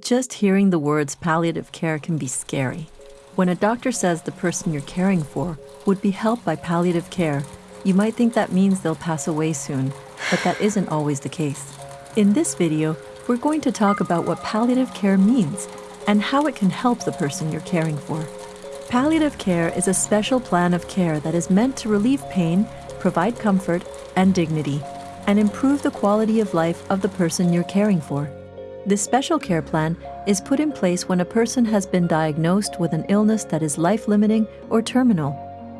Just hearing the words palliative care can be scary. When a doctor says the person you're caring for would be helped by palliative care, you might think that means they'll pass away soon, but that isn't always the case. In this video, we're going to talk about what palliative care means and how it can help the person you're caring for. Palliative care is a special plan of care that is meant to relieve pain, provide comfort and dignity, and improve the quality of life of the person you're caring for. This special care plan is put in place when a person has been diagnosed with an illness that is life-limiting or terminal,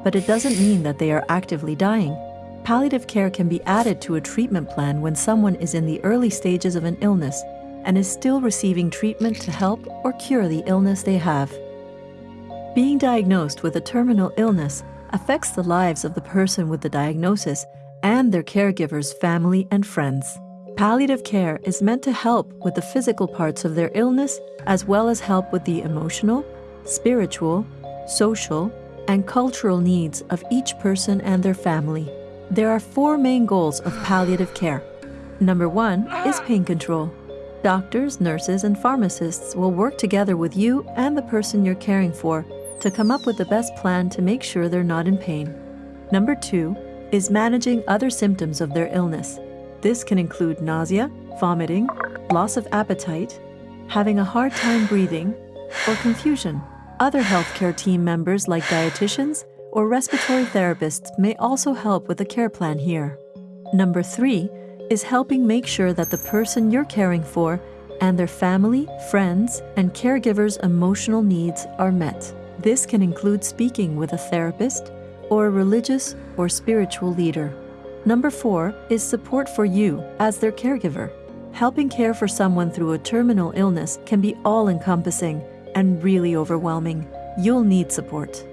but it doesn't mean that they are actively dying. Palliative care can be added to a treatment plan when someone is in the early stages of an illness and is still receiving treatment to help or cure the illness they have. Being diagnosed with a terminal illness affects the lives of the person with the diagnosis and their caregivers, family, and friends. Palliative care is meant to help with the physical parts of their illness as well as help with the emotional, spiritual, social, and cultural needs of each person and their family. There are four main goals of palliative care. Number one is pain control. Doctors, nurses, and pharmacists will work together with you and the person you're caring for to come up with the best plan to make sure they're not in pain. Number two is managing other symptoms of their illness. This can include nausea, vomiting, loss of appetite, having a hard time breathing, or confusion. Other healthcare team members like dietitians or respiratory therapists may also help with the care plan here. Number three is helping make sure that the person you're caring for and their family, friends, and caregivers' emotional needs are met. This can include speaking with a therapist or a religious or spiritual leader. Number four is support for you as their caregiver. Helping care for someone through a terminal illness can be all encompassing and really overwhelming. You'll need support.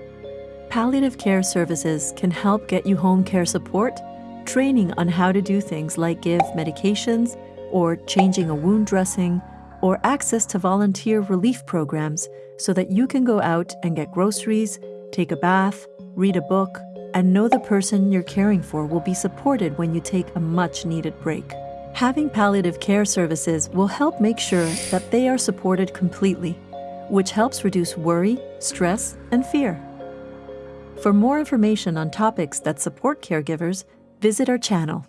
Palliative care services can help get you home care support, training on how to do things like give medications or changing a wound dressing, or access to volunteer relief programs so that you can go out and get groceries, take a bath, read a book, and know the person you're caring for will be supported when you take a much needed break. Having palliative care services will help make sure that they are supported completely, which helps reduce worry, stress, and fear. For more information on topics that support caregivers, visit our channel.